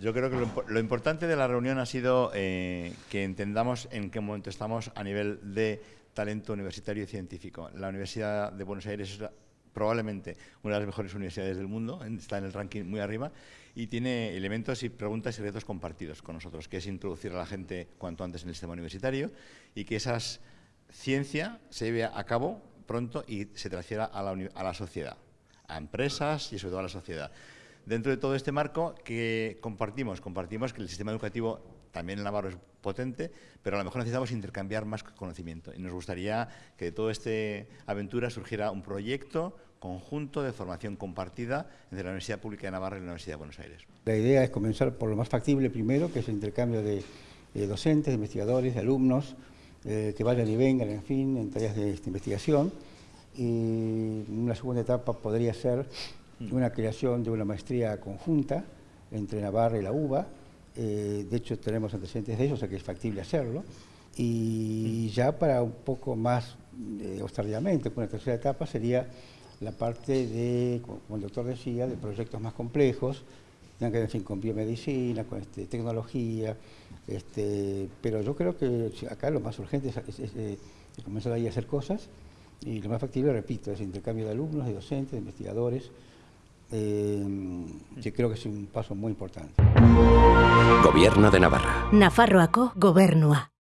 Yo creo que lo, impo- lo importante de la reunión ha sido eh, que entendamos en qué momento estamos a nivel de talento universitario y científico. La Universidad de Buenos Aires es probablemente una de las mejores universidades del mundo, está en el ranking muy arriba y tiene elementos y preguntas y retos compartidos con nosotros, que es introducir a la gente cuanto antes en el sistema universitario y que esa ciencia se lleve a cabo pronto y se transfiera a la, a la sociedad, a empresas y sobre todo a la sociedad. Dentro de todo este marco que compartimos, compartimos que el sistema educativo también en Navarro es potente, pero a lo mejor necesitamos intercambiar más conocimiento. Y nos gustaría que de toda esta aventura surgiera un proyecto conjunto de formación compartida entre la Universidad Pública de Navarra y la Universidad de Buenos Aires. La idea es comenzar por lo más factible primero, que es el intercambio de, docentes, de investigadores, de alumnos, eh, que vayan y vengan, en fin, en tareas de esta investigación. Y una segunda etapa podría ser una creación de una maestría conjunta entre Navarra y la UBA. Eh, de hecho, tenemos antecedentes de eso, o sea que es factible hacerlo. Y ya para un poco más eh, tardíamente, una tercera etapa sería la parte de, como el doctor decía, de proyectos más complejos, tengan que ver en fin, con biomedicina, con este, tecnología, este, pero yo creo que acá lo más urgente es, es- es, eh, comenzar ahí a hacer cosas y lo más factible, repito, es intercambio de alumnos, de docentes, de investigadores, eh, que creo que es un paso muy importante. Gobierno de Navarra. Nafarroako gobernua.